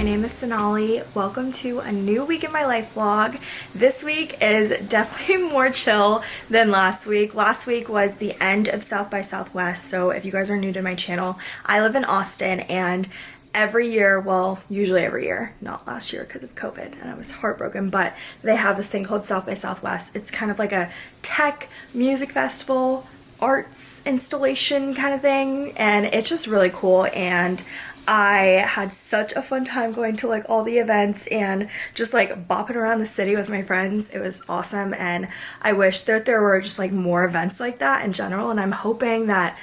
My name is Sonali. Welcome to a new week in my life vlog. This week is definitely more chill than last week. Last week was the end of South by Southwest, so if you guys are new to my channel, I live in Austin and every year, well, usually every year, not last year because of COVID and I was heartbroken, but they have this thing called South by Southwest. It's kind of like a tech music festival arts installation kind of thing and it's just really cool and I had such a fun time going to like all the events and just like bopping around the city with my friends. It was awesome and I wish that there were just like more events like that in general and I'm hoping that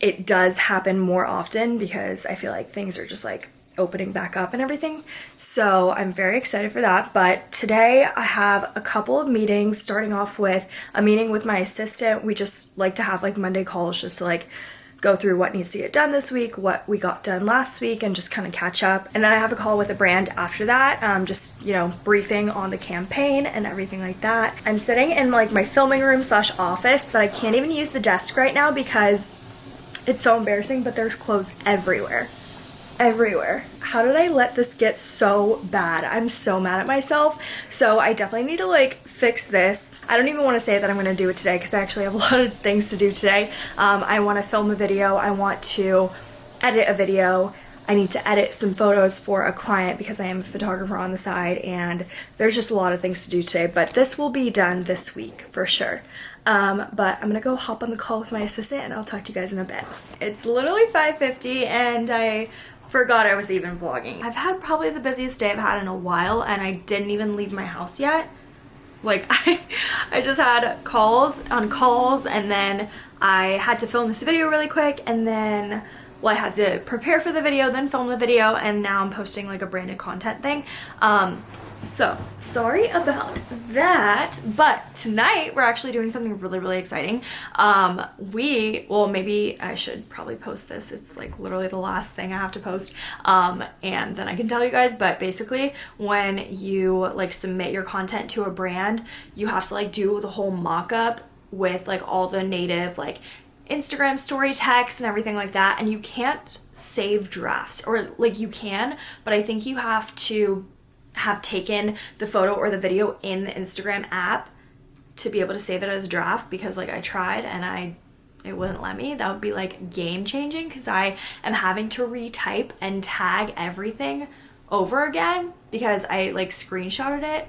it does happen more often because I feel like things are just like opening back up and everything. So I'm very excited for that. But today I have a couple of meetings starting off with a meeting with my assistant. We just like to have like Monday calls just to like go through what needs to get done this week, what we got done last week, and just kind of catch up. And then I have a call with a brand after that, um, just, you know, briefing on the campaign and everything like that. I'm sitting in like my filming room slash office, but I can't even use the desk right now because it's so embarrassing, but there's clothes everywhere everywhere. How did I let this get so bad? I'm so mad at myself. So I definitely need to like fix this. I don't even want to say that I'm going to do it today because I actually have a lot of things to do today. Um, I want to film a video. I want to edit a video. I need to edit some photos for a client because I am a photographer on the side and there's just a lot of things to do today, but this will be done this week for sure. Um, but I'm gonna go hop on the call with my assistant and I'll talk to you guys in a bit. It's literally 5.50 and I forgot I was even vlogging. I've had probably the busiest day I've had in a while and I didn't even leave my house yet. Like I, I just had calls on calls and then I had to film this video really quick and then well I had to prepare for the video then film the video and now I'm posting like a branded content thing. Um, so, sorry about that, but tonight we're actually doing something really, really exciting. Um, we, well, maybe I should probably post this. It's like literally the last thing I have to post. Um, and then I can tell you guys, but basically when you like submit your content to a brand, you have to like do the whole mock-up with like all the native like Instagram story text and everything like that and you can't save drafts or like you can but I think you have to have taken the photo or the video in the Instagram app to be able to save it as a draft because like I tried and I it wouldn't let me. That would be like game changing because I am having to retype and tag everything over again because I like screenshotted it.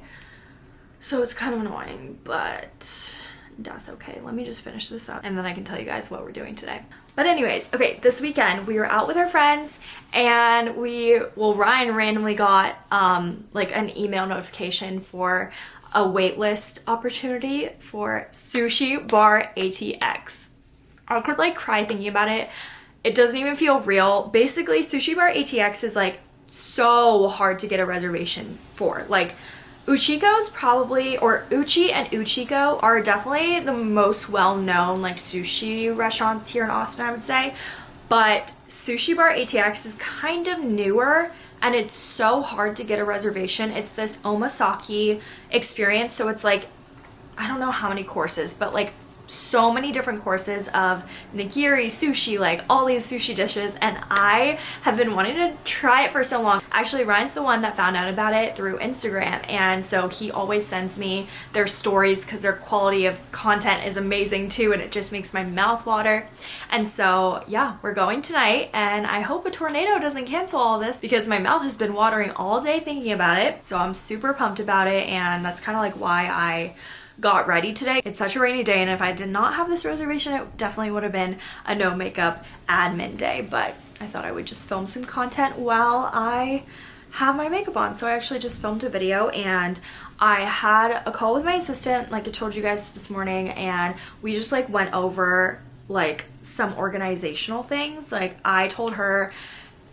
So it's kind of annoying, but that's okay. Let me just finish this up and then I can tell you guys what we're doing today. But anyways, okay, this weekend we were out with our friends and we, well, Ryan randomly got um, like an email notification for a waitlist opportunity for Sushi Bar ATX. I could like cry thinking about it. It doesn't even feel real. Basically, Sushi Bar ATX is like so hard to get a reservation for. Like Uchiko's probably, or Uchi and Uchiko are definitely the most well-known like sushi restaurants here in Austin, I would say. But Sushi Bar ATX is kind of newer and it's so hard to get a reservation. It's this omakase experience. So it's like, I don't know how many courses, but like so many different courses of nigiri, sushi, like all these sushi dishes and I have been wanting to try it for so long. Actually, Ryan's the one that found out about it through Instagram and so he always sends me their stories because their quality of content is amazing too and it just makes my mouth water. And so yeah, we're going tonight and I hope a tornado doesn't cancel all this because my mouth has been watering all day thinking about it. So I'm super pumped about it and that's kind of like why I got ready today. It's such a rainy day and if I did not have this reservation it definitely would have been a no makeup admin day but I thought I would just film some content while I have my makeup on. So I actually just filmed a video and I had a call with my assistant like I told you guys this morning and we just like went over like some organizational things. Like I told her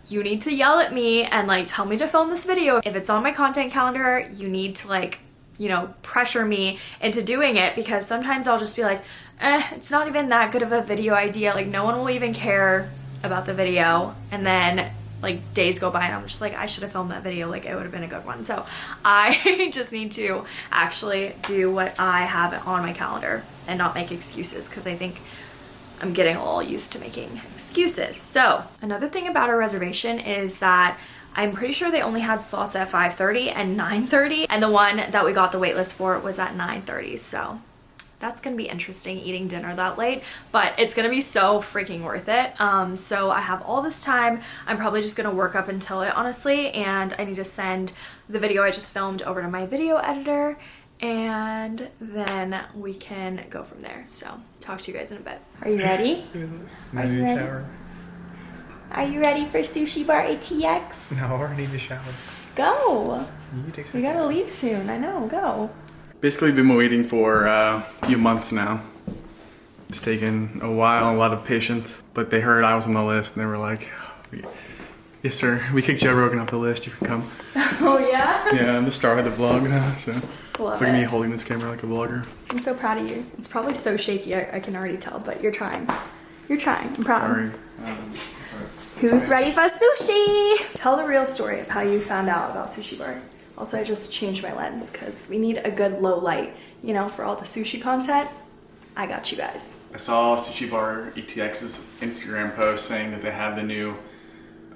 you need to yell at me and like tell me to film this video. If it's on my content calendar, you need to like you know, pressure me into doing it because sometimes I'll just be like, eh, it's not even that good of a video idea. Like no one will even care about the video. And then like days go by and I'm just like, I should have filmed that video. Like it would have been a good one. So I just need to actually do what I have on my calendar and not make excuses because I think I'm getting all used to making excuses. So another thing about a reservation is that I'm pretty sure they only had slots at 5.30 and 9.30 and the one that we got the waitlist for was at 9.30 so that's gonna be interesting eating dinner that late but it's gonna be so freaking worth it. Um, so I have all this time. I'm probably just gonna work up until it honestly and I need to send the video I just filmed over to my video editor and then we can go from there. So talk to you guys in a bit. Are you ready? Are you ready? Shower? are you ready for sushi bar atx No, I need to shower. go You take we gotta leave soon i know go Basically, been waiting for uh, a few months now. It's taken a while, a lot of patience, but they heard I was on the list and they were like, "Yes, sir. We kicked Joe Rogan off the list. You can come." oh yeah Yeah, I'm the star of the vlog now, so Love look at me holding this camera like a vlogger. i'm so proud of you it's probably so shaky I, I can already tell but you're trying you're trying i'm proud Sorry. Um, who's ready for sushi tell the real story of how you found out about sushi bar also i just changed my lens because we need a good low light you know for all the sushi content i got you guys I saw Sushi Bar ATX's Instagram post saying that they had the new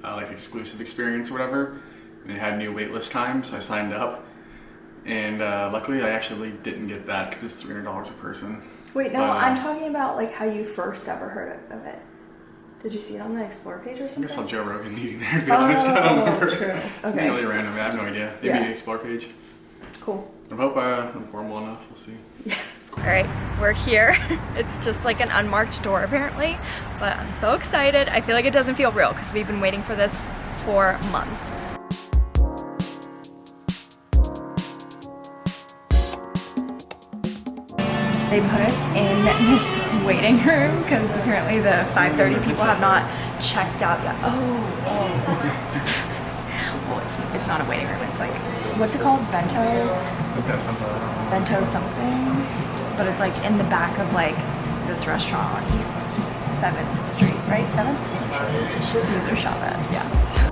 uh, like exclusive experience or whatever, and they had new waitlist times. So I signed up, and uh, luckily I actually didn't get that because it's three hundred dollars a person. Wait, no, But, uh, I'm talking about like how you first ever heard of it. Did you see it on the Explore page or something? I saw Joe Rogan meeting there. To be honest, I don't Oh, remember. true. It's Okay. really random. I have no idea. Maybe Yeah. the explore page. Cool. I hope uh, I'm formal enough. We'll see. All right, we're here. It's just like an unmarked door apparently, but I'm so excited. I feel like it doesn't feel real because we've been waiting for this for months. They put us in this waiting room because apparently the 5:30 people have not checked out yet. Oh, oh. well, it's not a waiting room. It's like what's it called? Bento, bento something. But it's like in the back of like this restaurant on East Seventh Street, right? Seventh. Cesar Chavez. Yeah.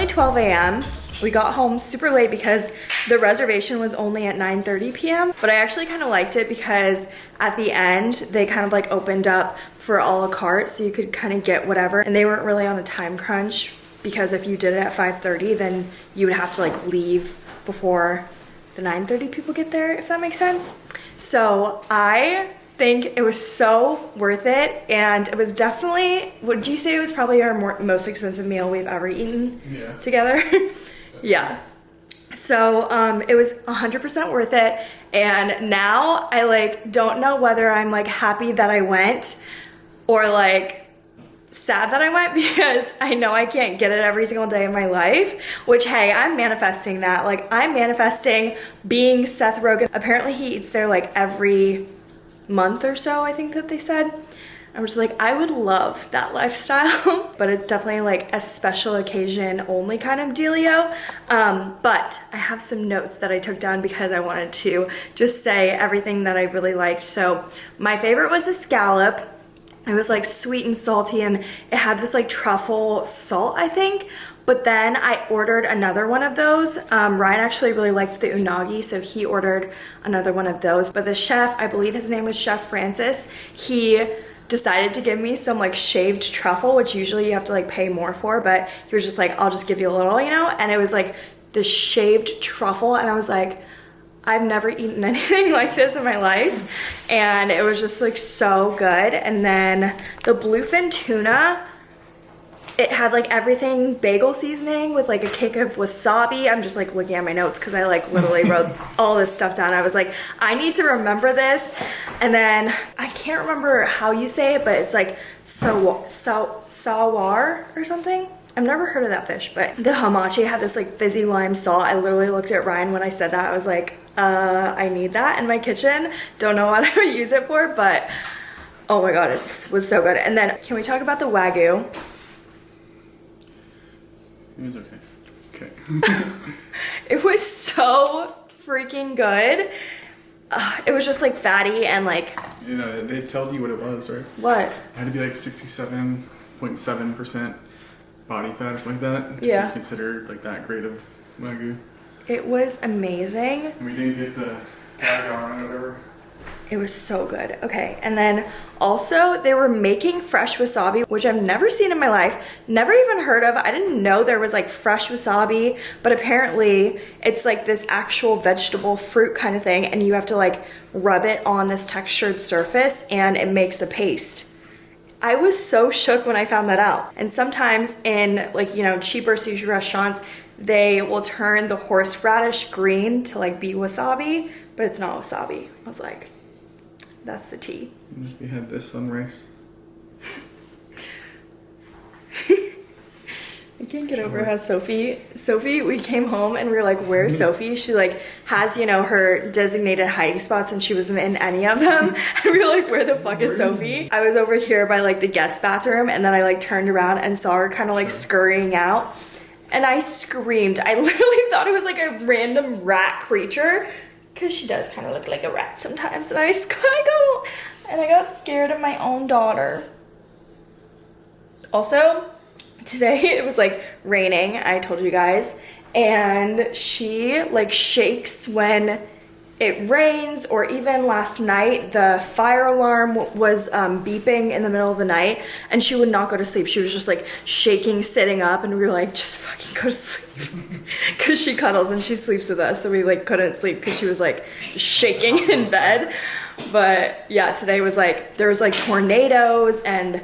It's currently 12 a.m. We got home super late because the reservation was only at 9:30 p.m. But I actually kind of liked it because at the end they kind of like opened up for a la carte, so you could kind of get whatever, and they weren't really on a time crunch because if you did it at 5:30, then you would have to like leave before the 9:30 people get there, if that makes sense. So I think it was so worth it, and it was definitely. Would you say it was probably our more, most expensive meal we've ever eaten Yeah. together? yeah. So um, it was 100% worth it, and now I like don't know whether I'm like happy that I went or like sad that I went because I know I can't get it every single day of my life. Which, hey, I'm manifesting that. Like, I'm manifesting being Seth Rogen. Apparently, he eats there like every month or so, I think that they said. I was like, I would love that lifestyle, but it's definitely like a special occasion only kind of dealio. Um, but I have some notes that I took down because I wanted to just say everything that I really liked. So my favorite was the scallop. It was like sweet and salty and it had this like truffle salt, I think. But then I ordered another one of those. Um, Ryan actually really liked the unagi, so he ordered another one of those. But the chef, I believe his name was Chef Francis, he decided to give me some like shaved truffle, which usually you have to like pay more for, but he was just like, I'll just give you a little, you know? And it was like the shaved truffle, and I was like, I've never eaten anything like this in my life. And it was just like so good. And then the bluefin tuna, it had like everything bagel seasoning with like a kick of wasabi. I'm just like looking at my notes because I like literally wrote all this stuff down. I was like, I need to remember this. And then I can't remember how you say it, but it's like so so sawar or something. I've never heard of that fish, but the hamachi had this like fizzy lime salt. I literally looked at Ryan when I said that. I was like, uh, I need that in my kitchen. Don't know what I would use it for, but oh my god, it was so good. And then can we talk about the wagyu? It was okay. Okay. It was so freaking good. Uh, it was just like fatty and like you know, they told you what it was, right? what? It had to be like 67.7% body fat or something like that. to Yeah. be considered like that grade of Wagyu. It was amazing. And we didn't get the Gagon or whatever. It was so good. Okay, and then also they were making fresh wasabi, which I've never seen in my life, never even heard of. I didn't know there was like fresh wasabi, but apparently it's like this actual vegetable fruit kind of thing, and you have to like rub it on this textured surface and it makes a paste. I was so shook when I found that out. And sometimes in like, you know, cheaper sushi restaurants, they will turn the horseradish green to like be wasabi, but it's not wasabi. I was like, that's the tea. We had this on rice. I can't get over how Sophie, Sophie, we came home and we were like, where's Sophie? She like has, you know, her designated hiding spots and she wasn't in any of them. And we were like, where the fuck is Sophie? I was over here by like the guest bathroom and then I like turned around and saw her kind of like scurrying out. And I screamed. I literally thought it was like a random rat creature because she does kind of look like a rat sometimes. And I, I got, and I got scared of my own daughter. Also, today it was like raining, I told you guys, and she like shakes when it rains, or even last night the fire alarm was um, beeping in the middle of the night, and she would not go to sleep. She was just like shaking, sitting up, and we were like, just fucking go to sleep. Because she cuddles and she sleeps with us, so we like couldn't sleep because she was like shaking in bed. But yeah, today was like, there was like tornadoes and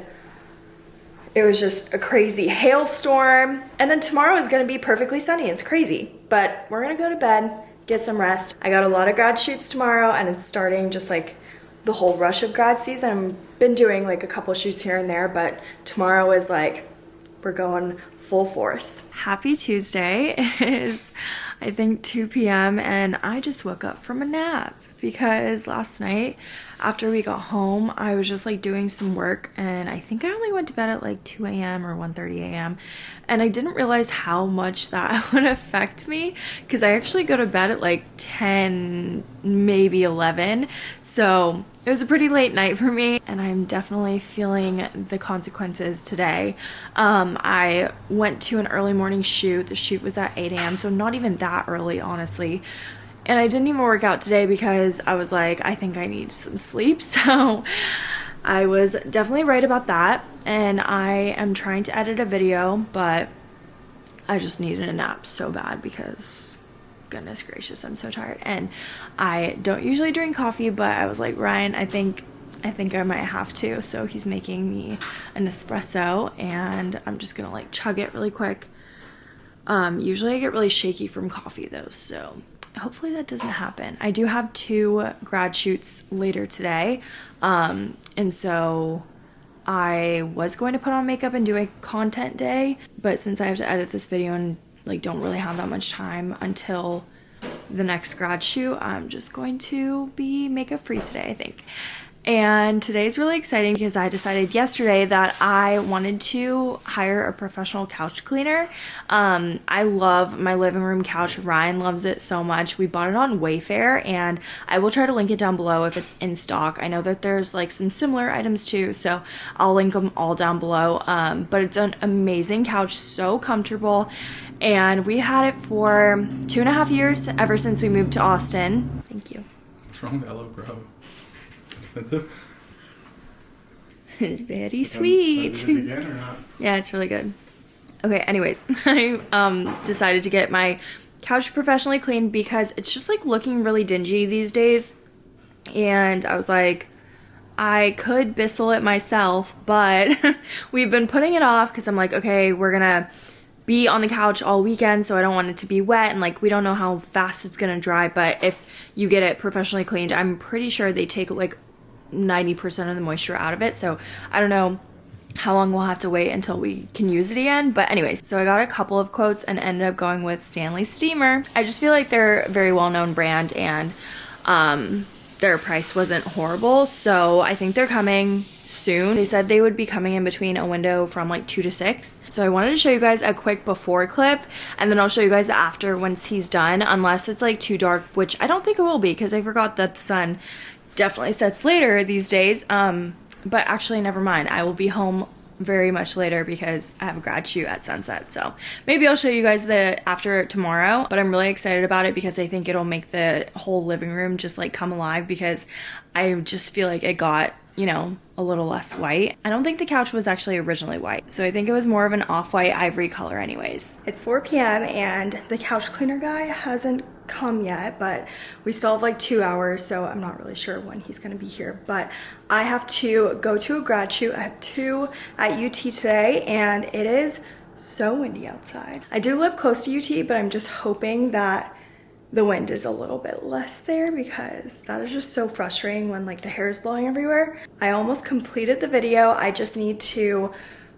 it was just a crazy hailstorm. And then tomorrow is gonna be perfectly sunny. It's crazy. But we're gonna go to bed, get some rest. I got a lot of grad shoots tomorrow and it's starting just like the whole rush of grad season. I've been doing like a couple shoots here and there, but tomorrow is like we're going full force. Happy Tuesday. It is I think 2 p.m. and I just woke up from a nap because last night after we got home I was just like doing some work and I think I only went to bed at like 2 a.m. or 1:30 a.m. and I didn't realize how much that would affect me because I actually go to bed at like 10 maybe 11 so it was a pretty late night for me and I'm definitely feeling the consequences today. Um, I went to an early morning shoot. The shoot was at 8 a.m. so not even that early honestly. And I didn't even work out today because I was like, I think I need some sleep. So I was definitely right about that. And I am trying to edit a video, but I just needed a nap so bad because goodness gracious, I'm so tired. And I don't usually drink coffee, but I was like, Ryan, I think I think I might have to. So he's making me an espresso and I'm just gonna like chug it really quick. Um, usually I get really shaky from coffee though, so hopefully that doesn't happen. I do have two grad shoots later today. Um, and so I was going to put on makeup and do a content day, but since I have to edit this video and like don't really have that much time until the next grad shoot, I'm just going to be makeup free today, I think. And today's really exciting because I decided yesterday that I wanted to hire a professional couch cleaner. Um, I love my living room couch. Ryan loves it so much. We bought it on Wayfair and I will try to link it down below if it's in stock. I know that there's like some similar items too, so I'll link them all down below. Um, but it's an amazing couch, so comfortable. And we had it for two and a half years ever since we moved to Austin. Thank you. What's wrong with Hello? Expensive? It's very sweet. is it again or not? Yeah, it's really good. Okay, anyways, I um decided to get my couch professionally cleaned because it's just like looking really dingy these days. And I was like, I could Bissell it myself, but we've been putting it off because I'm like, okay, we're gonna be on the couch all weekend, so I don't want it to be wet and like we don't know how fast it's gonna dry. But if you get it professionally cleaned, I'm pretty sure they take like 90% of the moisture out of it. So I don't know how long we'll have to wait until we can use it again. But anyways, so I got a couple of quotes and ended up going with Stanley Steamer. I just feel like they're a very well-known brand and um, their price wasn't horrible. So I think they're coming soon. They said they would be coming in between a window from like 2 to 6. So I wanted to show you guys a quick before clip and then I'll show you guys after once he's done unless it's like too dark, which I don't think it will be because I forgot that the sun definitely sets later these days. Um, but actually, never mind. I will be home very much later because I have a grad shoot at sunset. So maybe I'll show you guys the after tomorrow, but I'm really excited about it because I think it'll make the whole living room just like come alive because I just feel like it got, you know, a little less white. I don't think the couch was actually originally white, so I think it was more of an off-white ivory color anyways. It's 4 p.m. and the couch cleaner guy hasn't come yet, but we still have like two hours, so I'm not really sure when he's gonna be here. But I have to go to a grad shoot. I have two at UT today, and it is so windy outside. I do live close to UT, but I'm just hoping that the wind is a little bit less there because that is just so frustrating when like the hair is blowing everywhere. I almost completed the video. I just need to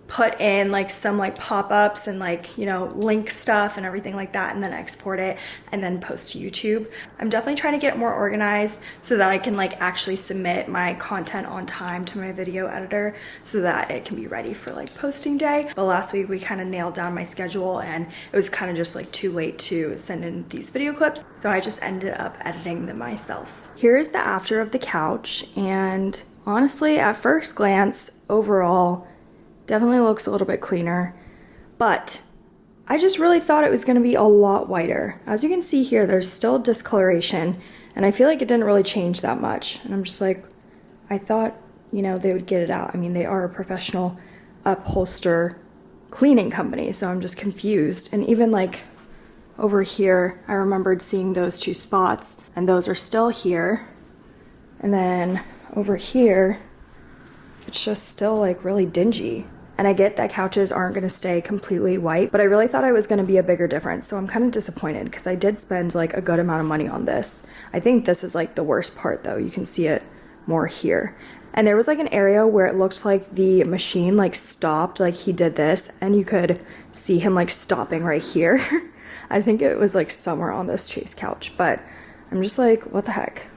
put in like some like pop-ups and like you know link stuff and everything like that and then export it and then post to YouTube. I'm definitely trying to get more organized so that I can like actually submit my content on time to my video editor so that it can be ready for like posting day. But last week we kind of nailed down my schedule and it was kind of just like too late to send in these video clips. So I just ended up editing them myself. Here is the after of the couch and honestly at first glance overall Definitely looks a little bit cleaner, but I just really thought it was gonna be a lot whiter. As you can see here, there's still discoloration and I feel like it didn't really change that much. And I'm just like, I thought, you know, they would get it out. I mean, they are a professional upholster cleaning company, so I'm just confused. And even like over here, I remembered seeing those two spots and those are still here. And then over here, it's just still like really dingy. And I get that couches aren't gonna stay completely white, but I really thought I was gonna be a bigger difference. So I'm kind of disappointed because I did spend like a good amount of money on this. I think this is like the worst part though. You can see it more here. And there was like an area where it looked like the machine like stopped, like he did this, and you could see him like stopping right here. I think it was like somewhere on this chase couch, but I'm just like, what the heck?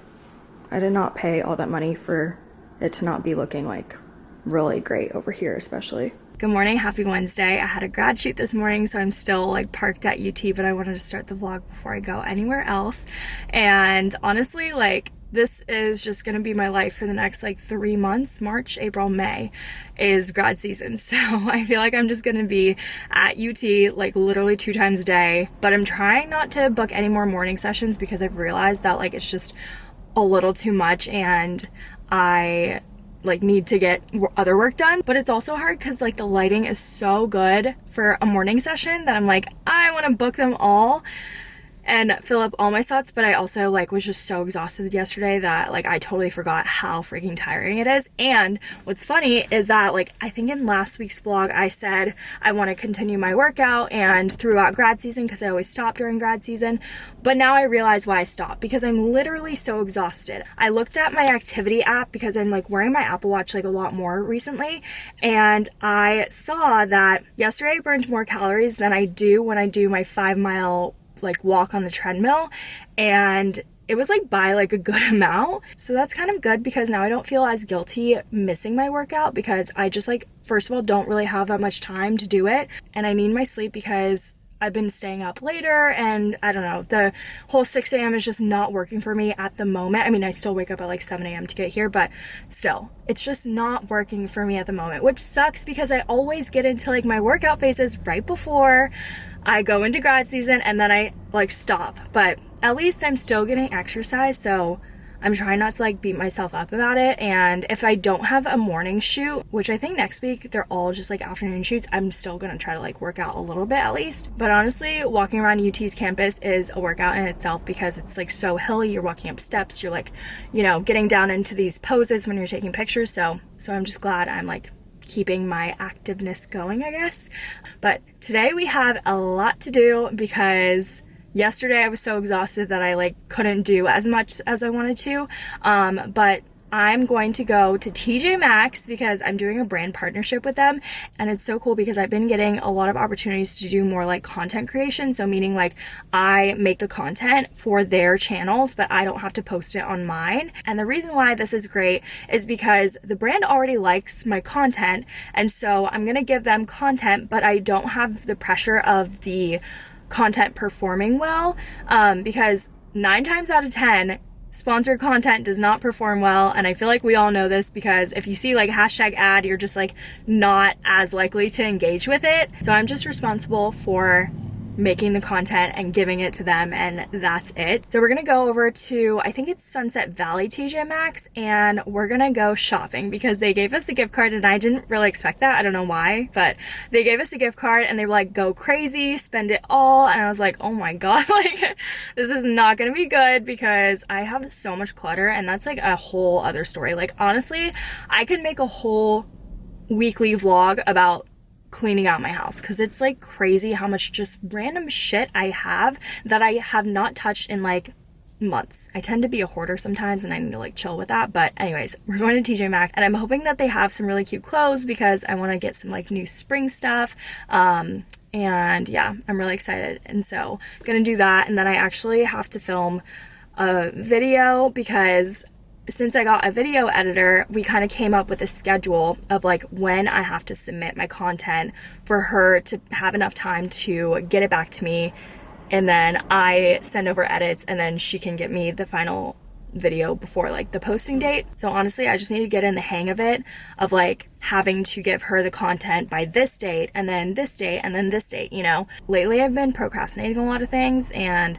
I did not pay all that money for it to not be looking like really great over here especially. Good morning, happy Wednesday. I had a grad shoot this morning, so I'm still like parked at UT, but I wanted to start the vlog before I go anywhere else. And honestly, like this is just gonna be my life for the next like three months march april may is grad season so i feel like i'm just gonna be at ut like literally two times a day but i'm trying not to book any more morning sessions because i've realized that like it's just a little too much and i like need to get other work done but it's also hard because like the lighting is so good for a morning session that I'm like I want to book them all and fill up all my slots but I also like was just so exhausted yesterday that like I totally forgot how freaking tiring it is and what's funny is that like I think in last week's vlog I said I want to continue my workout and throughout grad season because I always stop during grad season but now I realize why I stopped because I'm literally so exhausted. I looked at my activity app because I'm like wearing my Apple Watch like a lot more recently and I saw that yesterday I burned more calories than I do when I do my five mile like walk on the treadmill and it was like by like a good amount. So that's kind of good because now I don't feel as guilty missing my workout because I just like, first of all, don't really have that much time to do it. And I need my sleep because I've been staying up later and I don't know, the whole 6 a.m. is just not working for me at the moment. I mean, I still wake up at like 7 a.m. to get here, but still, it's just not working for me at the moment, which sucks because I always get into like my workout phases right before I go into grad season and then I like stop. But at least I'm still getting exercise, so I'm trying not to like beat myself up about it. And if I don't have a morning shoot, which I think next week they're all just like afternoon shoots, I'm still gonna try to like work out a little bit at least. But honestly, walking around UT's campus is a workout in itself because it's like so hilly. You're walking up steps, you're like, you know, getting down into these poses when you're taking pictures. So, so I'm just glad I'm like keeping my activeness going, I guess. But today we have a lot to do because yesterday I was so exhausted that I like couldn't do as much as I wanted to. Um, but I'm going to go to TJ Maxx because I'm doing a brand partnership with them and it's so cool because I've been getting a lot of opportunities to do more like content creation so meaning like I make the content for their channels but I don't have to post it on mine. And the reason why this is great is because the brand already likes my content and so I'm gonna give them content but I don't have the pressure of the content performing well um, because nine times out of ten sponsored content does not perform well and i feel like we all know this because if you see like hashtag ad you're just like not as likely to engage with it. So i'm just responsible for making the content and giving it to them and that's it. So we're gonna go over to, I think it's Sunset Valley TJ Maxx and we're gonna go shopping because they gave us a gift card and I didn't really expect that. I don't know why, but they gave us a gift card and they were like, go crazy, spend it all. And I was like, oh my God, like this is not gonna be good because I have so much clutter and that's like a whole other story. Like honestly, I could make a whole weekly vlog about cleaning out my house because it's like crazy how much just random shit I have that I have not touched in like months. I tend to be a hoarder sometimes and I need to like chill with that. But anyways, we're going to TJ Maxx and I'm hoping that they have some really cute clothes because I want to get some like new spring stuff. Um, and yeah, I'm really excited. And so gonna do that. And then I actually have to film a video because since I got a video editor, we kind of came up with a schedule of like when I have to submit my content for her to have enough time to get it back to me. And then I send over edits and then she can get me the final video before like the posting date. So honestly, I just need to get in the hang of it of like having to give her the content by this date and then this date and then this date, you know. Lately I've been procrastinating a lot of things and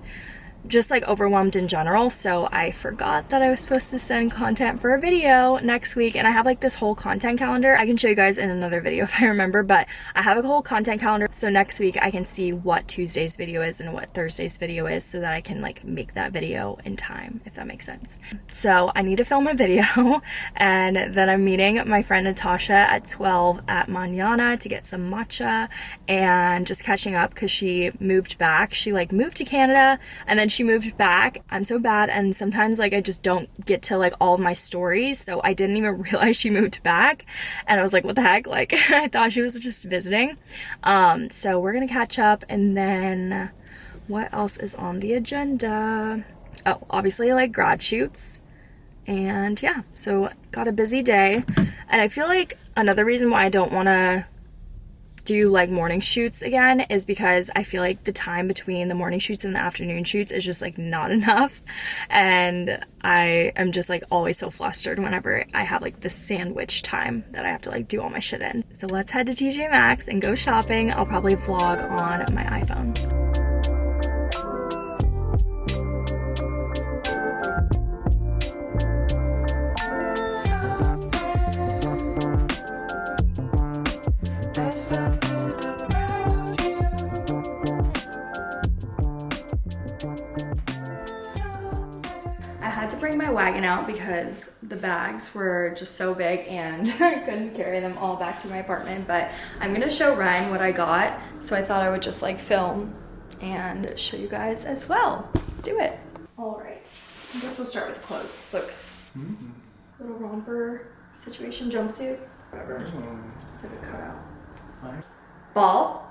just like overwhelmed in general so I forgot that I was supposed to send content for a video next week and I have like this whole content calendar. I can show you guys in another video if I remember but I have a whole content calendar. So next week I can see what Tuesday's video is and what Thursday's video is so that I can like make that video in time if that makes sense. So I need to film a video and then I'm meeting my friend Natasha at 12 at Manana to get some matcha and just catching up because she moved back. She like moved to Canada and then she moved back. I'm so bad and sometimes like I just don't get to like all of my stories so I didn't even realize she moved back and I was like what the heck like I thought she was just visiting. Um so we're gonna catch up and then what else is on the agenda? Oh obviously like grad shoots and yeah so got a busy day and I feel like another reason why I don't want to do like morning shoots again is because I feel like the time between the morning shoots and the afternoon shoots is just like not enough and I am just like always so flustered whenever I have like the sandwich time that I have to like do all my shit in. So let's head to TJ Maxx and go shopping. I'll probably vlog on my iPhone. Bring my wagon out because the bags were just so big and I couldn't carry them all back to my apartment. But I'm gonna show Ryan what I got. So I thought I would just like film and show you guys as well. Let's do it. All right, I guess we'll start with the clothes. Look, mm -hmm. little romper situation, jumpsuit, whatever. It's like a cutout. Right. Ball.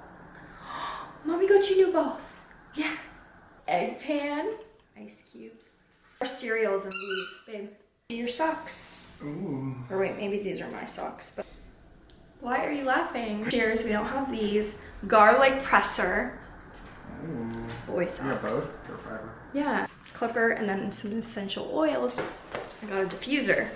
Mommy got you new balls. Yeah. Egg pan. Ice cubes. Cereals and these, babe. Your socks. Ooh. Or wait, maybe these are my socks. But why are you laughing? Cheers, we don't have these. Garlic presser. Ooh. Boy socks. Yeah, both? Yeah. Clipper and then some essential oils. I got a diffuser.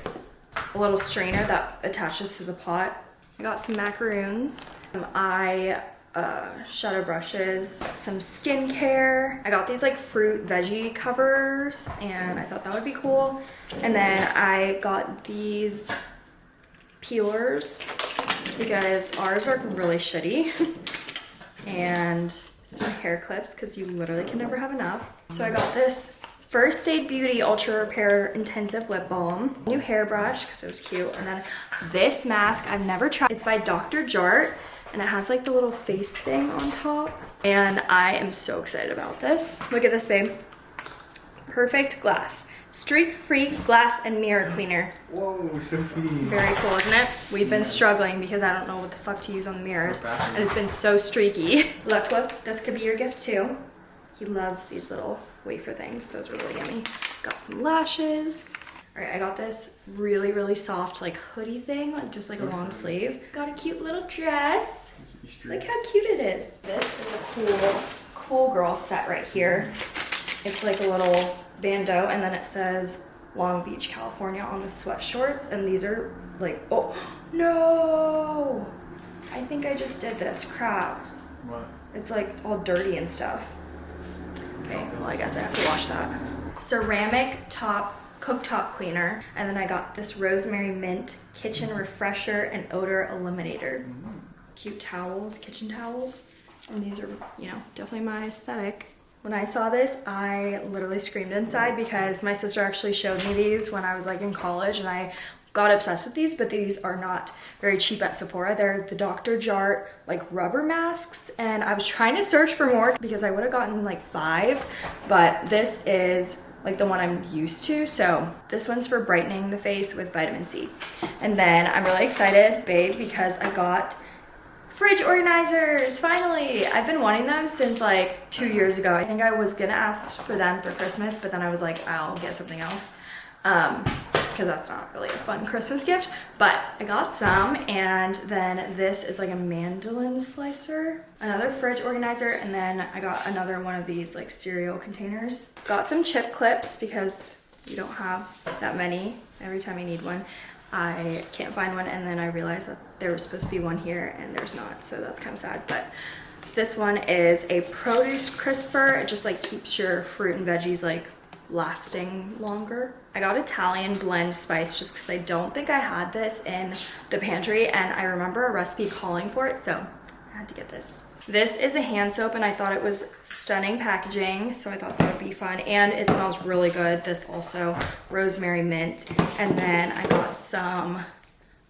A little strainer that attaches to the pot. I got some macaroons. Um, I uh, shadow brushes, some skincare. I got these like fruit veggie covers and I thought that would be cool. And then I got these peelers because ours are really shitty. and some hair clips because you literally can never have enough. So I got this First Aid Beauty Ultra Repair Intensive Lip Balm, new hairbrush because it was cute, and then this mask I've never tried. It's by Dr. Jart and it has like the little face thing on top. And I am so excited about this. Look at this, babe. Perfect glass. Streak-free glass and mirror cleaner. Whoa, Sophie. Very cool, isn't it? We've been struggling because I don't know what the fuck to use on the mirrors. And it's been so streaky. Look, look, this could be your gift too. He loves these little wafer things. Those are really yummy. Got some lashes. All right, I got this really, really soft like hoodie thing, like just like a long sleeve. Got a cute little dress. Look how cute it is. This is a cool, cool girl set right here. It's like a little bandeau and then it says Long Beach, California on the sweat shorts. And these are like, oh, no. I think I just did this, crap. What? It's like all dirty and stuff. Okay, well I guess I have to wash that. Ceramic top cooktop cleaner. And then I got this rosemary mint kitchen refresher and odor eliminator. Cute towels, kitchen towels. And these are, you know, definitely my aesthetic. When I saw this, I literally screamed inside because my sister actually showed me these when I was like in college and I got obsessed with these, but these are not very cheap at Sephora. They're the Dr. Jart like rubber masks and I was trying to search for more because I would have gotten like five, but this is like the one I'm used to. So this one's for brightening the face with vitamin C. And then I'm really excited, babe, because I got fridge organizers, finally. I've been wanting them since like two years ago. I think I was gonna ask for them for Christmas, but then I was like, I'll get something else. Um, because that's not really a fun Christmas gift, but I got some and then this is like a mandolin slicer, another fridge organizer, and then I got another one of these like cereal containers. Got some chip clips because you don't have that many every time you need one. I can't find one and then I realized that there was supposed to be one here and there's not, so that's kind of sad, but this one is a produce crisper. It just like keeps your fruit and veggies like lasting longer. I got Italian blend spice just because I don't think I had this in the pantry and I remember a recipe calling for it, so I had to get this. This is a hand soap and I thought it was stunning packaging, so I thought that would be fun. And it smells really good. This also rosemary mint. And then I got some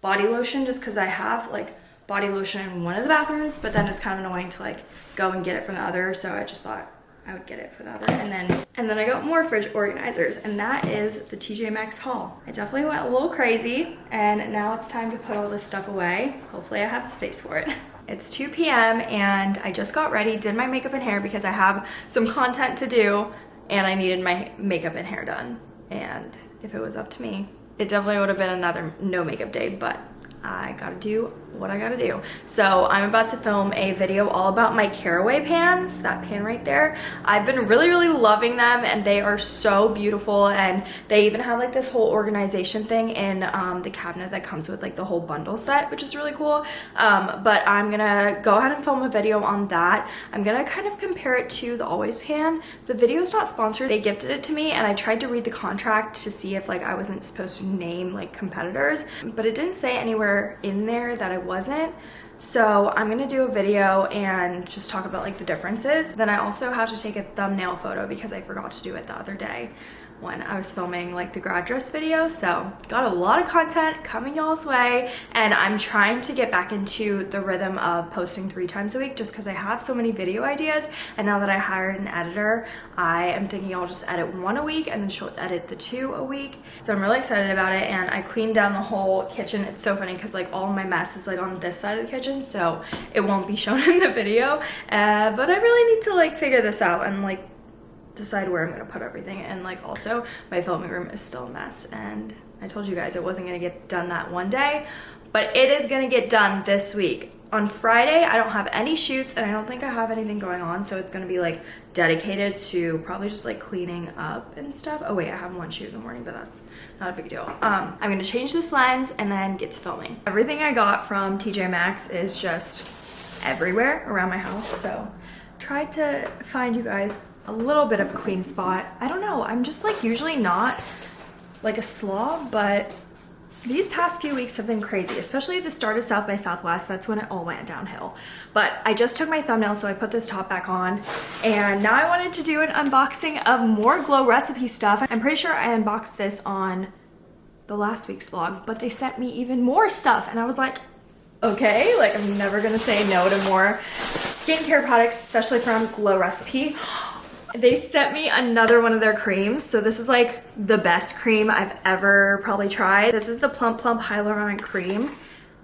body lotion just because I have like body lotion in one of the bathrooms, but then it's kind of annoying to like go and get it from the other. So I just thought I would get it for the other. And then and then I got more fridge organizers and that is the TJ Maxx haul. I definitely went a little crazy and now it's time to put all this stuff away. Hopefully I have space for it. It's 2 p.m. and I just got ready, did my makeup and hair because I have some content to do and I needed my makeup and hair done. And if it was up to me, it definitely would have been another no makeup day, but I gotta do what I gotta do. So I'm about to film a video all about my caraway pans, that pan right there. I've been really, really loving them and they are so beautiful and they even have like this whole organization thing in um, the cabinet that comes with like the whole bundle set, which is really cool. Um, but I'm gonna go ahead and film a video on that. I'm gonna kind of compare it to the Always pan. The video is not sponsored. They gifted it to me and I tried to read the contract to see if like I wasn't supposed to name like competitors, but it didn't say anywhere in there that I wasn't. So I'm gonna do a video and just talk about like the differences. Then I also have to take a thumbnail photo because I forgot to do it the other day when I was filming like the grad dress video. So got a lot of content coming y'all's way and I'm trying to get back into the rhythm of posting three times a week just because I have so many video ideas and now that I hired an editor, I am thinking I'll just edit one a week and then she'll edit the two a week. So I'm really excited about it and I cleaned down the whole kitchen. It's so funny because like all my mess is like on this side of the kitchen so it won't be shown in the video. Uh, but I really need to like figure this out and like decide where I'm gonna put everything and like also my filming room is still a mess and I told you guys it wasn't gonna get done that one day but it is gonna get done this week. On Friday I don't have any shoots and I don't think I have anything going on so it's gonna be like dedicated to probably just like cleaning up and stuff. Oh wait I have one shoot in the morning but that's not a big deal. Um I'm gonna change this lens and then get to filming. Everything I got from TJ Maxx is just everywhere around my house. So tried to find you guys a little bit of clean spot. I don't know. I'm just like usually not like a slob, but these past few weeks have been crazy, especially the start of South by Southwest. That's when it all went downhill. But I just took my thumbnail, so I put this top back on. And now I wanted to do an unboxing of more Glow recipe stuff. I'm pretty sure I unboxed this on the last week's vlog, but they sent me even more stuff. And I was like, okay, like I'm never gonna say no to more skincare products, especially from Glow Recipe. They sent me another one of their creams. So this is like the best cream I've ever probably tried. This is the Plum Plump Hyaluronic Cream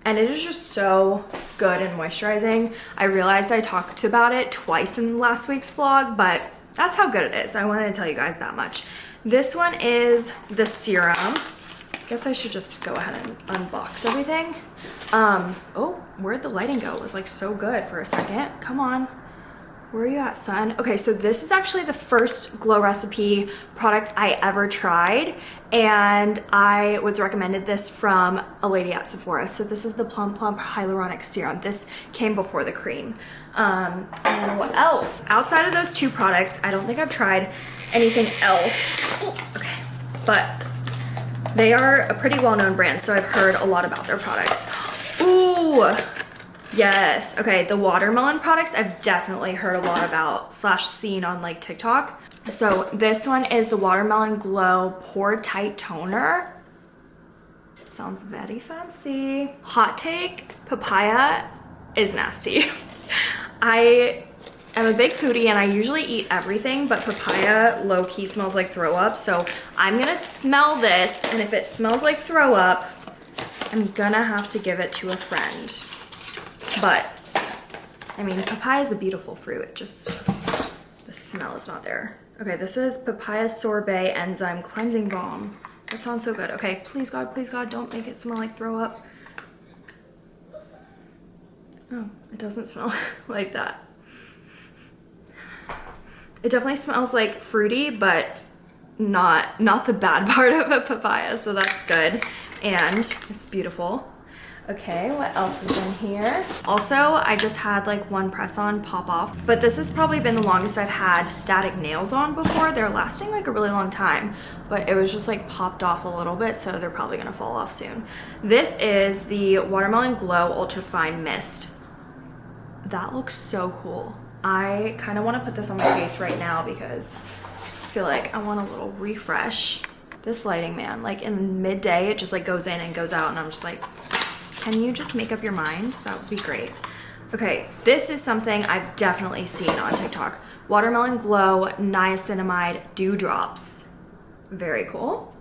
and it is just so good and moisturizing. I realized I talked about it twice in last week's vlog, but that's how good it is. I wanted to tell you guys that much. This one is the serum. I guess I should just go ahead and unbox everything. Um, oh, where'd the lighting go? It was like so good for a second. Come on. Where are you at, son? Okay, so this is actually the first Glow Recipe product I ever tried, and I was recommended this from a lady at Sephora. So this is the Plum Plump Hyaluronic Serum. This came before the cream. Um, and what else? Outside of those two products, I don't think I've tried anything else. Okay, but they are a pretty well-known brand, so I've heard a lot about their products. Ooh, Yes. Okay. The watermelon products I've definitely heard a lot about slash seen on like TikTok. So this one is the Watermelon Glow Pore Tight Toner. Sounds very fancy. Hot take, papaya is nasty. I am a big foodie and I usually eat everything, but papaya low key smells like throw up. So I'm gonna smell this and if it smells like throw up, I'm gonna have to give it to a friend. But, I mean, papaya is a beautiful fruit. It just, the smell is not there. Okay, this is papaya sorbet enzyme cleansing balm. That sounds so good. Okay, please God, please God, don't make it smell like throw up. Oh, it doesn't smell like that. It definitely smells like fruity, but not not the bad part of a papaya, so that's good. And it's beautiful. Okay, what else is in here? Also, I just had like one press on pop off, but this has probably been the longest I've had static nails on before. They're lasting like a really long time, but it was just like popped off a little bit, so they're probably gonna fall off soon. This is the Watermelon Glow Ultra Fine Mist. That looks so cool. I kind of want to put this on my face right now because I feel like I want a little refresh. This lighting, man, like in midday, it just like goes in and goes out and I'm just like, can you just make up your mind? That would be great. Okay, this is something I've definitely seen on TikTok. Watermelon Glow Niacinamide Dewdrops. Very cool.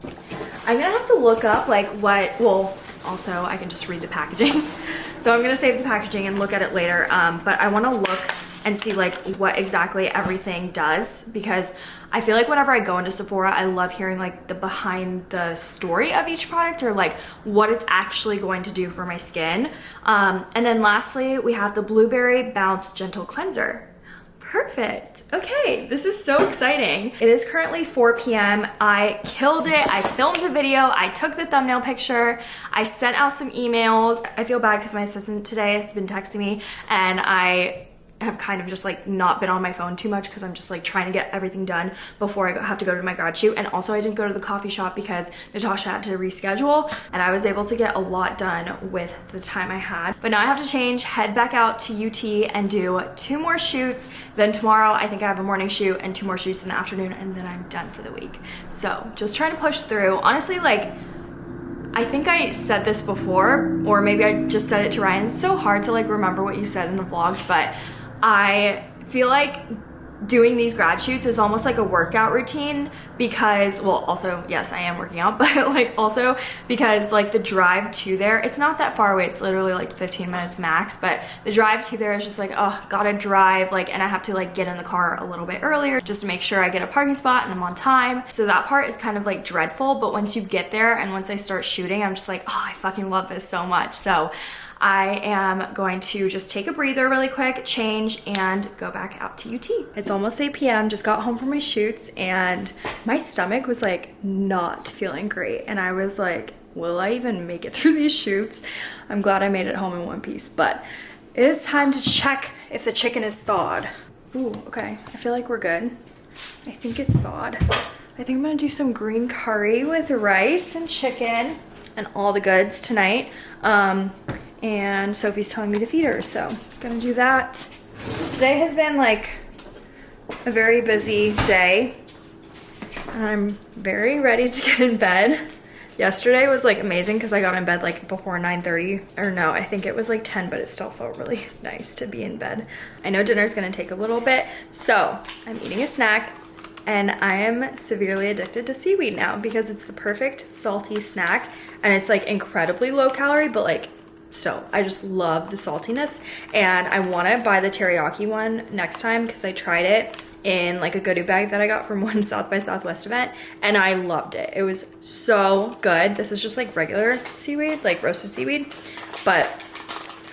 I'm gonna have to look up like what, well, also I can just read the packaging. so I'm gonna save the packaging and look at it later. Um, but I wanna look and see like what exactly everything does because I feel like whenever I go into Sephora, I love hearing like the behind the story of each product or like what it's actually going to do for my skin. Um, and then lastly, we have the Blueberry Bounce Gentle Cleanser. Perfect. Okay, this is so exciting. It is currently 4 p.m. I killed it. I filmed a video. I took the thumbnail picture. I sent out some emails. I feel bad because my assistant today has been texting me and I have kind of just like not been on my phone too much because I'm just like trying to get everything done before I have to go to my grad shoot. And also I didn't go to the coffee shop because Natasha had to reschedule and I was able to get a lot done with the time I had. But now I have to change, head back out to UT and do two more shoots. Then tomorrow I think I have a morning shoot and two more shoots in the afternoon and then I'm done for the week. So just trying to push through. Honestly, like I think I said this before, or maybe I just said it to Ryan. It's so hard to like remember what you said in the vlogs, but I feel like doing these grad shoots is almost like a workout routine because well also yes I am working out but like also because like the drive to there it's not that far away it's literally like 15 minutes max but the drive to there is just like oh gotta drive like and I have to like get in the car a little bit earlier just to make sure I get a parking spot and I'm on time. So that part is kind of like dreadful but once you get there and once I start shooting I'm just like oh I fucking love this so much. So I am going to just take a breather really quick, change, and go back out to UT. It's almost 8 p.m., just got home from my shoots, and my stomach was like not feeling great. And I was like, will I even make it through these shoots? I'm glad I made it home in one piece, but It is time to check if the chicken is thawed. Ooh, okay. I feel like we're good. I think it's thawed. I think I'm gonna do some green curry with rice and chicken and all the goods tonight. Um, and Sophie's telling me to feed her, so gonna do that. Today has been like a very busy day. I'm very ready to get in bed. Yesterday was like amazing because I got in bed like before 9.30 or no, I think it was like 10, but it still felt really nice to be in bed. I know dinner's gonna take a little bit, so I'm eating a snack and I am severely addicted to seaweed now because it's the perfect salty snack and it's like incredibly low calorie, but like still, I just love the saltiness and I wanna buy the teriyaki one next time because I tried it in like a goodie bag that I got from one South by Southwest event and I loved it. It was so good. This is just like regular seaweed, like roasted seaweed, but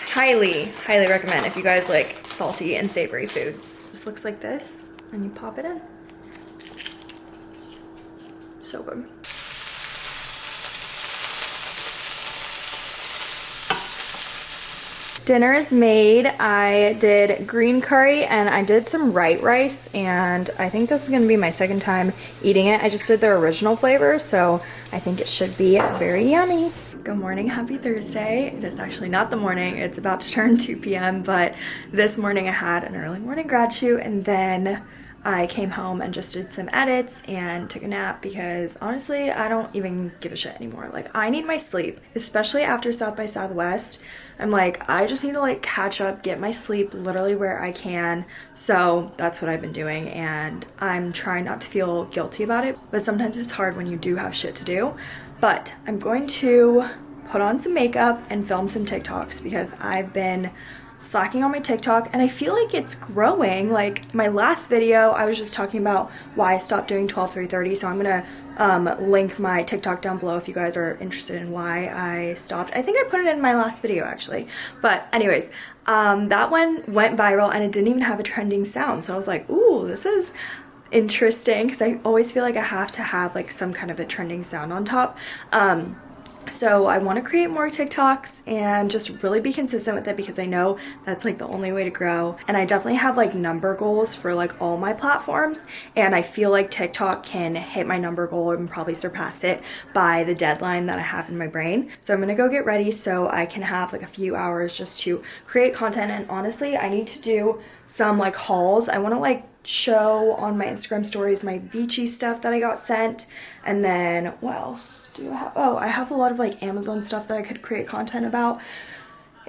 highly, highly recommend if you guys like salty and savory foods. This looks like this and you pop it in. So good. Dinner is made. I did green curry and I did some white rice and I think this is going to be my second time eating it. I just did the original flavor so I think it should be very yummy. Good morning, happy Thursday. It is actually not the morning, it's about to turn 2 p.m. but this morning I had an early morning grad shoot and then I came home and just did some edits and took a nap because honestly, I don't even give a shit anymore. Like, I need my sleep, especially after South by Southwest. I'm like, I just need to like catch up, get my sleep literally where I can. So that's what I've been doing and I'm trying not to feel guilty about it. But sometimes it's hard when you do have shit to do. But I'm going to put on some makeup and film some TikToks because I've been slacking on my TikTok and I feel like it's growing. Like my last video, I was just talking about why I stopped doing 12 330. So I'm gonna um, link my TikTok down below if you guys are interested in why I stopped. I think I put it in my last video actually. But anyways, um, that one went viral and it didn't even have a trending sound. So I was like, ooh, this is interesting because I always feel like I have to have like some kind of a trending sound on top. Um, so I want to create more TikToks and just really be consistent with it because I know that's like the only way to grow. And I definitely have like number goals for like all my platforms. And I feel like TikTok can hit my number goal and probably surpass it by the deadline that I have in my brain. So I'm going to go get ready so I can have like a few hours just to create content. And honestly, I need to do some like hauls. I want to like show on my Instagram stories my Vici stuff that I got sent. And then what else do I have? Oh, I have a lot of like Amazon stuff that I could create content about.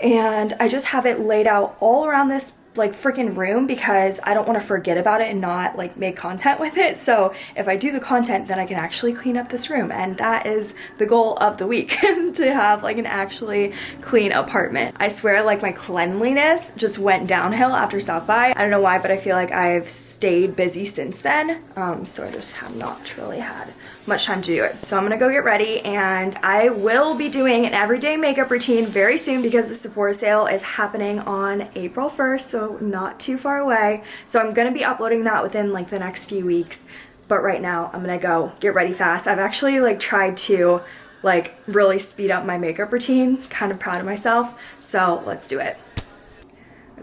And I just have it laid out all around this like freaking room because I don't want to forget about it and not like make content with it. So if I do the content, then I can actually clean up this room. And that is the goal of the week to have like an actually clean apartment. I swear like my cleanliness just went downhill after South by. I don't know why, but I feel like I've stayed busy since then. Um, so I just have not really had much time to do it. So I'm gonna go get ready and I will be doing an everyday makeup routine very soon because the Sephora sale is happening on April 1st, so not too far away. So I'm gonna be uploading that within like the next few weeks. But right now I'm gonna go get ready fast. I've actually like tried to like really speed up my makeup routine, kind of proud of myself. So let's do it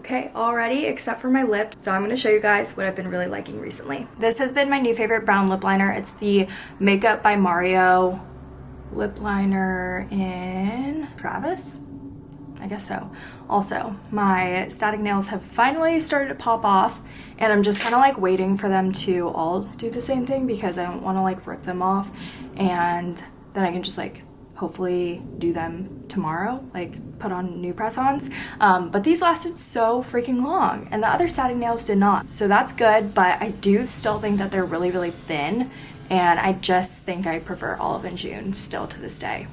okay already except for my lips. So I'm going to show you guys what I've been really liking recently. This has been my new favorite brown lip liner. It's the Makeup by Mario lip liner in Travis. I guess so. Also, my static nails have finally started to pop off and I'm just kind of like waiting for them to all do the same thing because I don't want to like rip them off and then I can just like hopefully do them tomorrow, like put on new press-ons. Um, but these lasted so freaking long and the other static nails did not. So that's good, but I do still think that they're really, really thin and I just think I prefer Olive and June still to this day.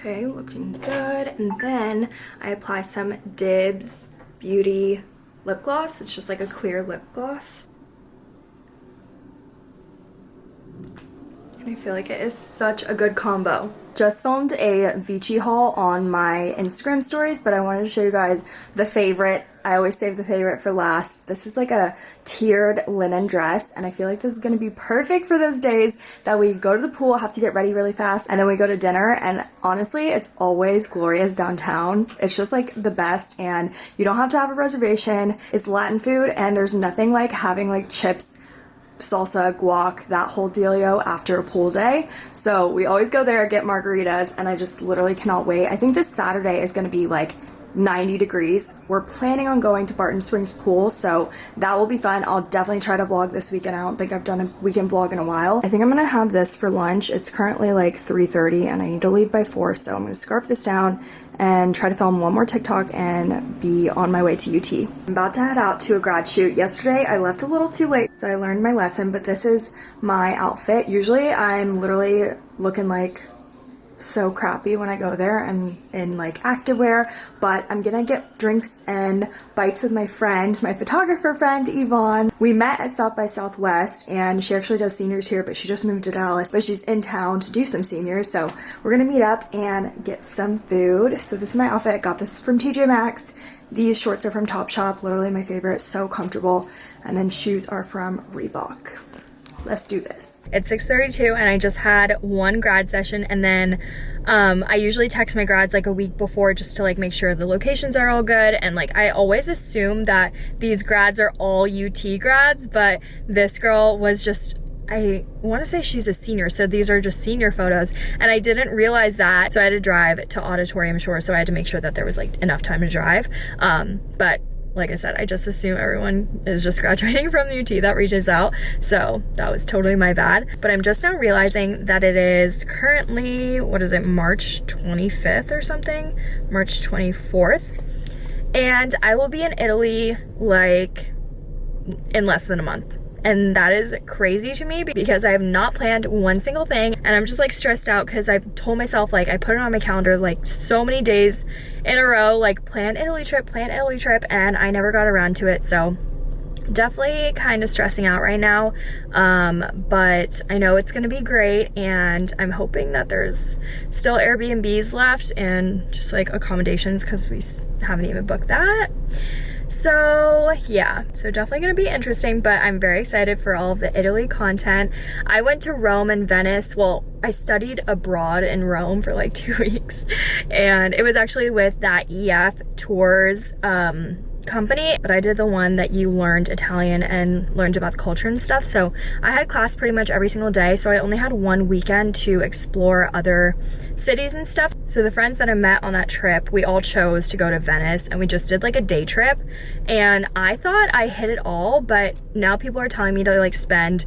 Okay, looking good. And then I apply some Dibs Beauty lip gloss. It's just like a clear lip gloss. And I feel like it is such a good combo. Just filmed a Vici haul on my Instagram stories, but I wanted to show you guys the favorite. I always save the favorite for last. This is like a tiered linen dress, and I feel like this is going to be perfect for those days that we go to the pool, have to get ready really fast, and then we go to dinner, and honestly, it's always Gloria's downtown. It's just like the best, and you don't have to have a reservation. It's Latin food, and there's nothing like having like chips salsa, guac, that whole dealio after a pool day. So we always go there, get margaritas, and I just literally cannot wait. I think this Saturday is gonna be like 90 degrees. We're planning on going to Barton Springs Pool, so that will be fun. I'll definitely try to vlog this weekend. I don't think I've done a weekend vlog in a while. I think I'm gonna have this for lunch. It's currently like 3.30 and I need to leave by 4, so I'm gonna scarf this down and try to film one more TikTok and be on my way to UT. I'm about to head out to a grad shoot. Yesterday I left a little too late, so I learned my lesson, but this is my outfit. Usually I'm literally looking like so crappy when I go there and in like activewear, but I'm gonna get drinks and bites with my friend, my photographer friend, Yvonne. We met at South by Southwest and she actually does seniors here, but she just moved to Dallas, but she's in town to do some seniors. So we're gonna meet up and get some food. So this is my outfit. I got this from TJ Maxx. These shorts are from Topshop, literally my favorite, so comfortable. And then shoes are from Reebok let's do this. It's 6.32 and I just had one grad session and then um, I usually text my grads like a week before just to like make sure the locations are all good and like I always assume that these grads are all UT grads but this girl was just I want to say she's a senior, so these are just senior photos. And I didn't realize that, so I had to drive to Auditorium Shore, so I had to make sure that there was like enough time to drive. Um, but like I said, I just assume everyone is just graduating from the UT that reaches out. So that was totally my bad. But I'm just now realizing that it is currently, what is it, March 25th or something? March 24th. And I will be in Italy like in less than a month. And that is crazy to me because I have not planned one single thing. And I'm just like stressed out because I've told myself like I put it on my calendar like so many days in a row like plan Italy trip, plan Italy trip and I never got around to it. So definitely kind of stressing out right now. Um, but I know it's gonna be great and I'm hoping that there's still Airbnbs left and just like accommodations because we haven't even booked that so yeah, so definitely gonna be interesting, but I'm very excited for all of the Italy content. I went to Rome and Venice. Well, I studied abroad in Rome for like two weeks and it was actually with that EF tours um, company, but I did the one that you learned Italian and learned about the culture and stuff. So I had class pretty much every single day. So I only had one weekend to explore other cities and stuff. So the friends that I met on that trip, we all chose to go to Venice and we just did like a day trip. And I thought I hit it all, but now people are telling me to like spend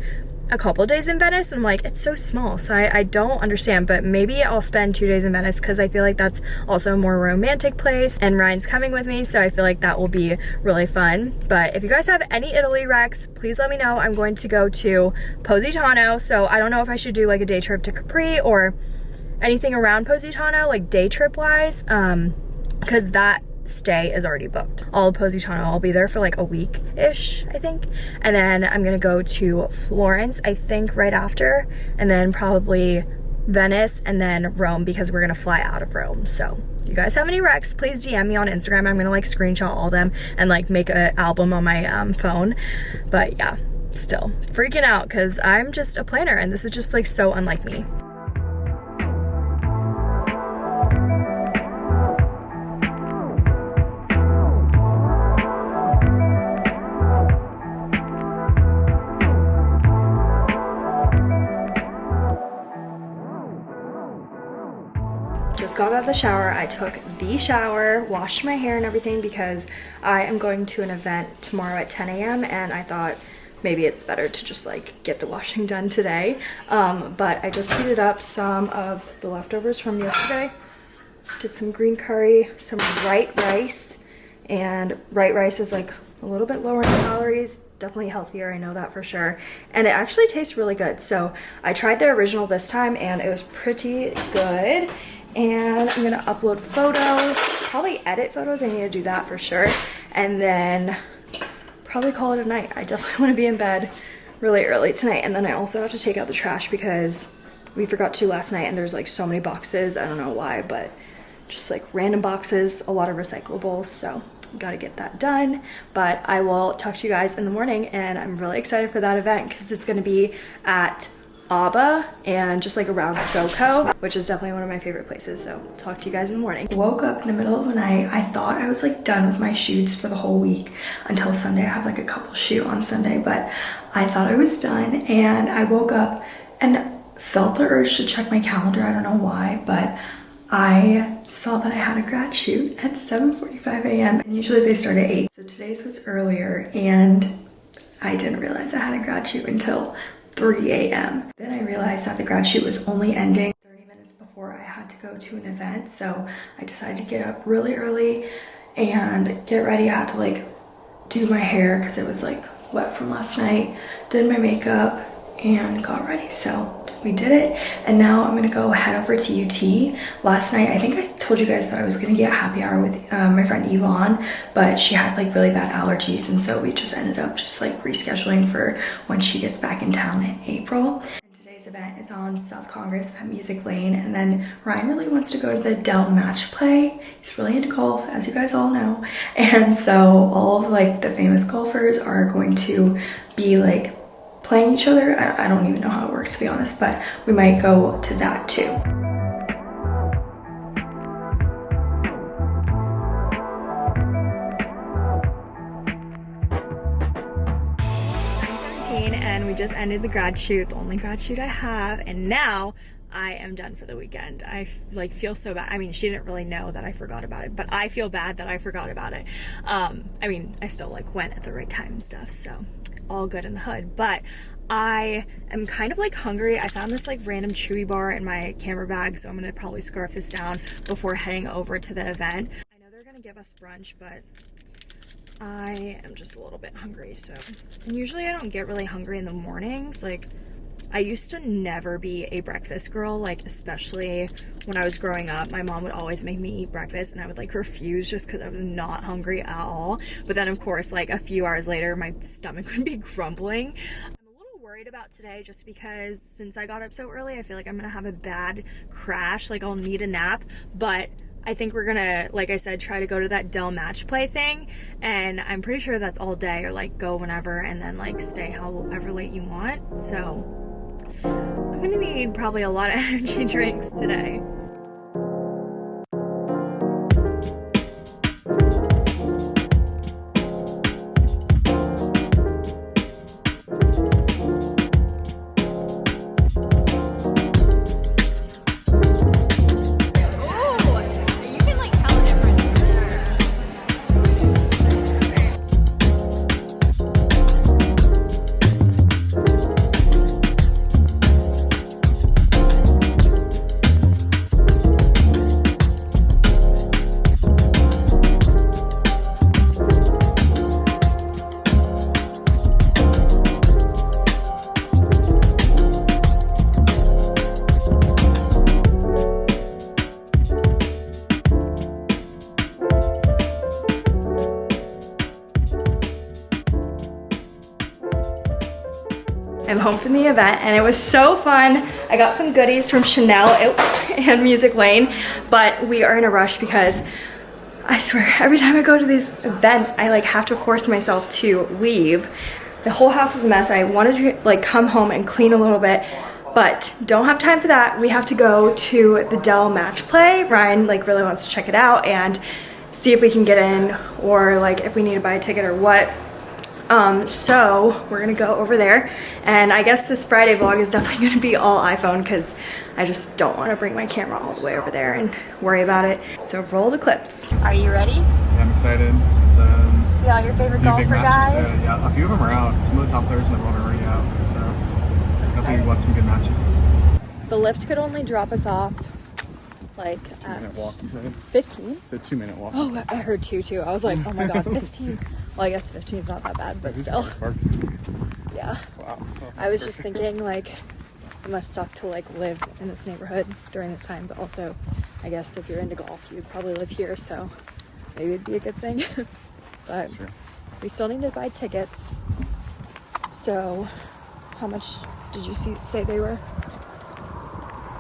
a couple days in Venice and I'm like it's so small. So I, I don't understand but maybe I'll spend two days in Venice because I feel like that's also a more romantic place and Ryan's coming with me so I feel like that will be really fun. But if you guys have any Italy recs please let me know. I'm going to go to Positano so I don't know if I should do like a day trip to Capri or anything around Positano like day trip wise um because that stay is already booked. All of Positano, I'll be there for like a week-ish, I think. And then I'm gonna go to Florence, I think right after, and then probably Venice and then Rome because we're gonna fly out of Rome. So if you guys have any recs, please DM me on Instagram. I'm gonna like screenshot all them and like make an album on my um, phone. But yeah, still freaking out because I'm just a planner and this is just like so unlike me. Just got out of the shower. I took the shower, washed my hair and everything because I am going to an event tomorrow at 10 a.m. and I thought maybe it's better to just like get the washing done today. Um, but I just heated up some of the leftovers from yesterday. Did some green curry, some white rice, and white rice is like a little bit lower in calories, definitely healthier, I know that for sure. And it actually tastes really good. So I tried the original this time and it was pretty good and I'm gonna upload photos, probably edit photos, I need to do that for sure, and then probably call it a night. I definitely wanna be in bed really early tonight, and then I also have to take out the trash because we forgot to last night and there's like so many boxes. I don't know why, but just like random boxes, a lot of recyclables. So gotta get that done. But I will talk to you guys in the morning and I'm really excited for that event because it's gonna be at Aba and just like around SoCo, which is definitely one of my favorite places. So talk to you guys in the morning. Woke up in the middle of the night. I thought I was like done with my shoots for the whole week until Sunday. I have like a couple shoot on Sunday, but I thought I was done and I woke up and felt the urge to check my calendar. I don't know why, but I saw that I had a grad shoot at 7.45 a.m. and usually they start at 8. So today's was earlier and I didn't realize I had a grad shoot until 3 a.m. Then I realized that the grad shoot was only ending 30 minutes before I had to go to an event. So I decided to get up really early and get ready. I had to like do my hair because it was like wet from last night. Did my makeup and got ready. So we did it and now I'm gonna go head over to UT. Last night, I think I told you guys that I was gonna get happy hour with um, my friend Yvonne, but she had like really bad allergies and so we just ended up just like rescheduling for when she gets back in town in April. Today's event is on South Congress at Music Lane and then Ryan really wants to go to the Dell Match Play. He's really into golf, as you guys all know. And so all of like the famous golfers are going to be like playing each other. I, I don't even know how it works to be honest, but we might go to that too. and we just ended the grad shoot, the only grad shoot I have, and now I am done for the weekend. I like feel so bad. I mean, she didn't really know that I forgot about it, but I feel bad that I forgot about it. Um, I mean, I still like went at the right time and stuff, so all good in the hood. But I am kind of like hungry. I found this like random chewy bar in my camera bag, so I'm gonna probably scarf this down before heading over to the event. I know they're gonna give us brunch, but I am just a little bit hungry. So usually I don't get really hungry in the mornings. Like I used to never be a breakfast girl, like especially when I was growing up. My mom would always make me eat breakfast and I would like refuse just because I was not hungry at all. But then of course, like a few hours later, my stomach would be grumbling. I'm a little worried about today just because since I got up so early, I feel like I'm gonna have a bad crash. Like I'll need a nap, but I think we're gonna, like I said, try to go to that Dell match play thing. And I'm pretty sure that's all day or like go whenever and then like stay however late you want. So I'm gonna need probably a lot of energy drinks today. I'm home from the event and it was so fun. I got some goodies from Chanel and Music Lane, but we are in a rush because I swear every time I go to these events, I like have to force myself to leave. The whole house is a mess. I wanted to like come home and clean a little bit, but don't have time for that. We have to go to the Dell match play. Ryan like really wants to check it out and see if we can get in or like if we need to buy a ticket or what. Um, so we're gonna go over there and I guess this Friday vlog is definitely gonna be all iPhone because I just don't want to bring my camera all the way over there and worry about it. So roll the clips. Are you ready? Yeah, I'm excited. It's, um, See all your favorite golfer guys? Uh, yeah, a few of them are out. Some of the top players in the world are already out. So, so definitely want some good matches. The Lyft could only drop us off like two minute walk, you said? 15? You said two minute walk. Oh, I heard two too. I was like, oh my god, 15. well, I guess 15 is not that bad, but still. Yeah. Wow. I was just thinking like it must suck to like live in this neighborhood during this time, but also I guess if you're into golf, you'd probably live here, so maybe it'd be a good thing. but sure. we still need to buy tickets. So how much did you see, say they were?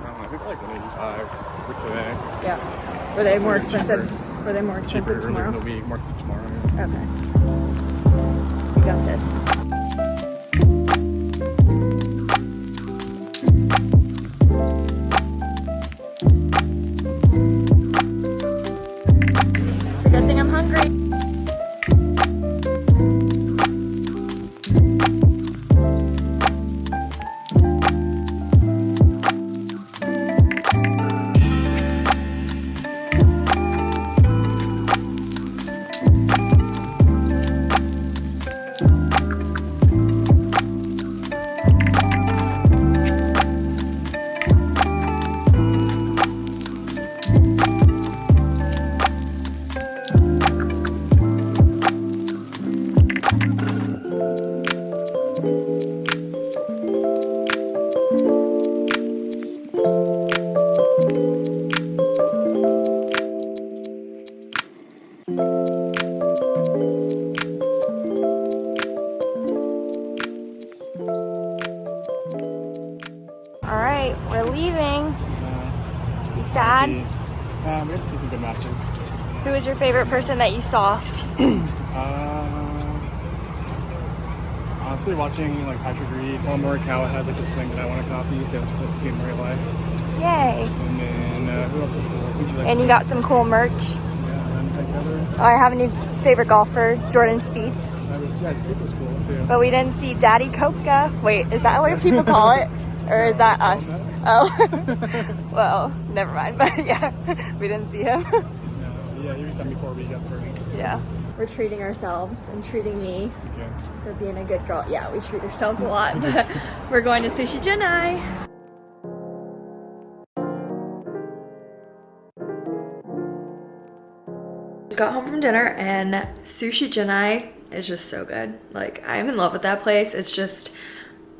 Um, think they're like 185 uh, for today. Yeah. Were they more Cheaper. expensive? Were they more expensive tomorrow? the week, more tomorrow. Okay. You got this. Your favorite person that you saw? Uh, honestly, watching like Patrick Reed, Paul Morikawa has like a swing that I want to copy, so it's cool to see in real life. Yay! And then uh, who else was cool? You like And you see? got some cool merch. Yeah, and. I have a new favorite golfer, Jordan Spieth. Was yeah, Steve was cool too. But we didn't see Daddy Koepka. Wait, is that what people call it? Or is that us? Oh. well, never mind. But yeah, we didn't see him. Yeah, done before we got started. yeah. We're treating ourselves and treating me Yeah. for being a good girl. Yeah, we treat ourselves a lot. But we're going to Sushi. Just got home from dinner and Sushi Junai is just so good. Like I'm in love with that place. It's just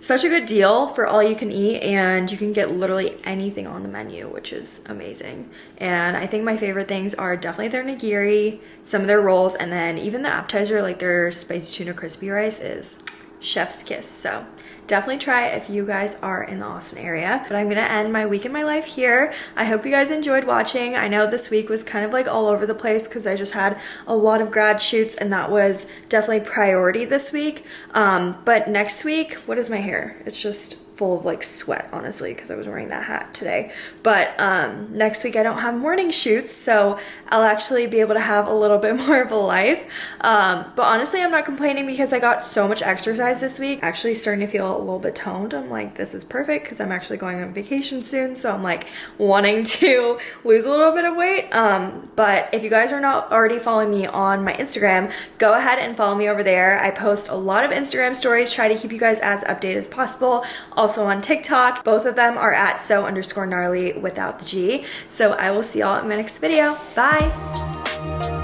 such a good deal for all you can eat and you can get literally anything on the menu which is amazing. And i think my favorite things are definitely their nigiri some of their rolls and then even the appetizer like their spicy tuna crispy rice is chef's kiss. So definitely try if you guys are in the austin area. But i'm gonna end my week in my life here. I hope you guys enjoyed watching. I know this week was kind of like all over the place because i just had a lot of grad shoots and that was definitely priority this week. Um, but next week what is my hair? It's just full of like sweat honestly because i was wearing that hat today. But um, next week i don't have morning shoots so i'll actually be able to have a little bit more of a life. Um, but honestly i'm not complaining because i got so much exercise this week. Actually starting to feel a little bit toned. I'm like this is perfect because i'm actually going on vacation soon so i'm like wanting to lose a little bit of weight. Um, but if you guys are not already following me on my instagram go ahead and follow me over there. I post a lot of instagram stories try to keep you guys as updated as possible also on tiktok. Both of them are at so underscore gnarly without the g. So i will see y'all in my next video. Bye